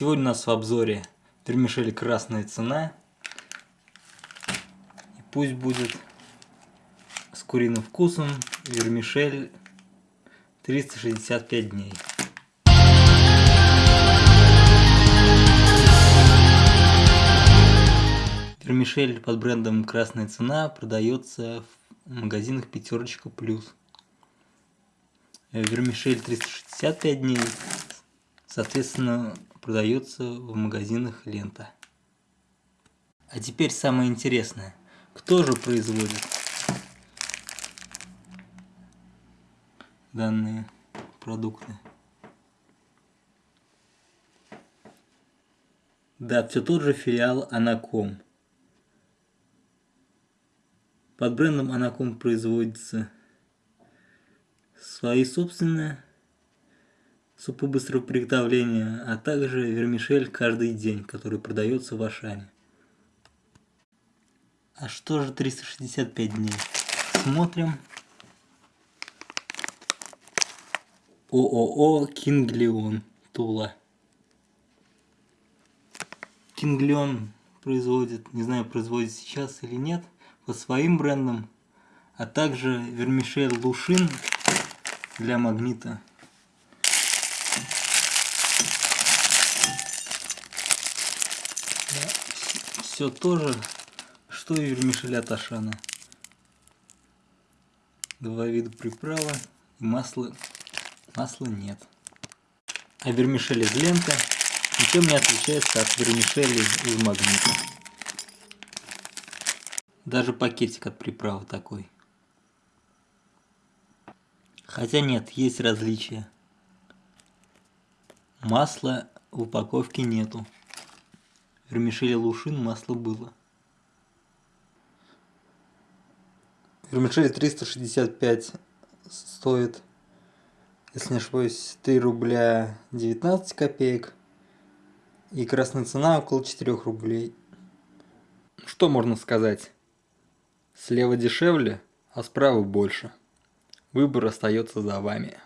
Сегодня у нас в обзоре вермишель красная цена. И пусть будет с куриным вкусом вермишель 365 дней. Вермишель под брендом Красная Цена продается в магазинах Пятерочка Плюс. Вермишель 365 дней, соответственно, продается в магазинах Лента. А теперь самое интересное. Кто же производит данные продукты? Да, все тот же филиал Анаком. Под брендом Анаком производится свои собственные супы быстрого приготовления, а также вермишель каждый день, который продается в Ашане. А что же 365 дней? Смотрим. ООО Кинглион Тула. Кинглион производит, не знаю, производит сейчас или нет, по своим брендам, а также вермишель Лушин для магнита все то же, что и вермишель от Ашана. Два вида приправы масла, масла нет. А вермишель из ленты ничем не отличается от вермишели из магнита. Даже пакетик от приправы такой. Хотя нет, есть различия. Масла в упаковке нету вермишели лушин масло было. Вермишель 365 стоит, если не ошибаюсь, 3 рубля 19 копеек. И красная цена около 4 рублей. Что можно сказать? Слева дешевле, а справа больше. Выбор остается за вами.